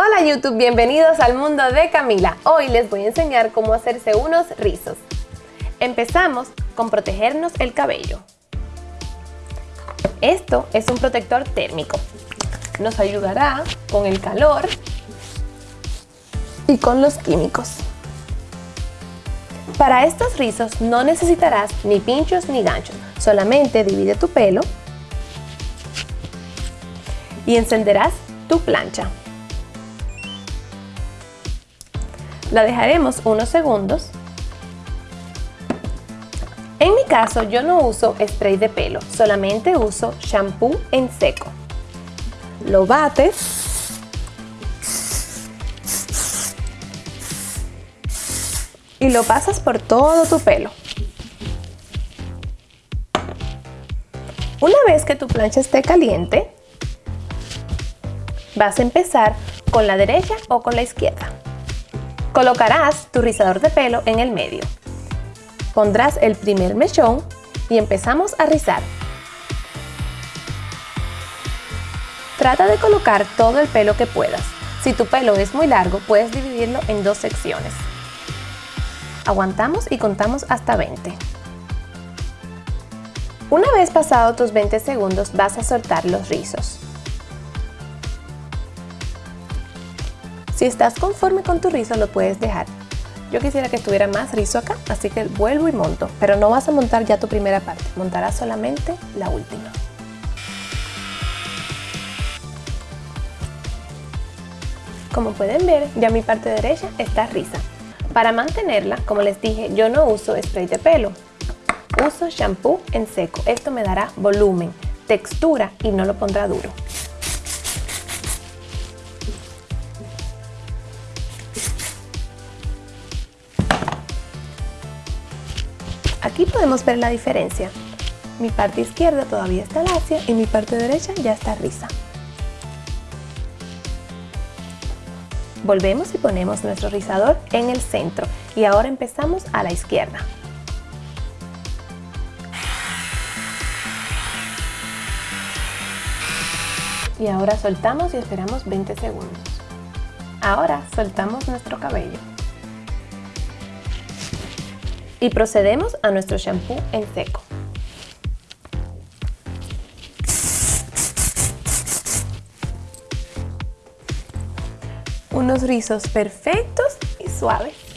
Hola YouTube, bienvenidos al mundo de Camila. Hoy les voy a enseñar cómo hacerse unos rizos. Empezamos con protegernos el cabello. Esto es un protector térmico. Nos ayudará con el calor y con los químicos. Para estos rizos no necesitarás ni pinchos ni ganchos, solamente divide tu pelo y encenderás tu plancha. La dejaremos unos segundos. En mi caso yo no uso spray de pelo, solamente uso shampoo en seco. Lo bates. Y lo pasas por todo tu pelo. Una vez que tu plancha esté caliente, vas a empezar con la derecha o con la izquierda. Colocarás tu rizador de pelo en el medio. Pondrás el primer mechón y empezamos a rizar. Trata de colocar todo el pelo que puedas. Si tu pelo es muy largo, puedes dividirlo en dos secciones. Aguantamos y contamos hasta 20. Una vez pasado tus 20 segundos, vas a soltar los rizos. Si estás conforme con tu rizo, lo puedes dejar. Yo quisiera que estuviera más rizo acá, así que vuelvo y monto. Pero no vas a montar ya tu primera parte, montarás solamente la última. Como pueden ver, ya mi parte derecha está risa. Para mantenerla, como les dije, yo no uso spray de pelo. Uso shampoo en seco. Esto me dará volumen, textura y no lo pondrá duro. Aquí podemos ver la diferencia. Mi parte izquierda todavía está lacia y mi parte derecha ya está risa. Volvemos y ponemos nuestro rizador en el centro y ahora empezamos a la izquierda. Y ahora soltamos y esperamos 20 segundos. Ahora soltamos nuestro cabello y procedemos a nuestro shampoo en seco. Unos rizos perfectos y suaves.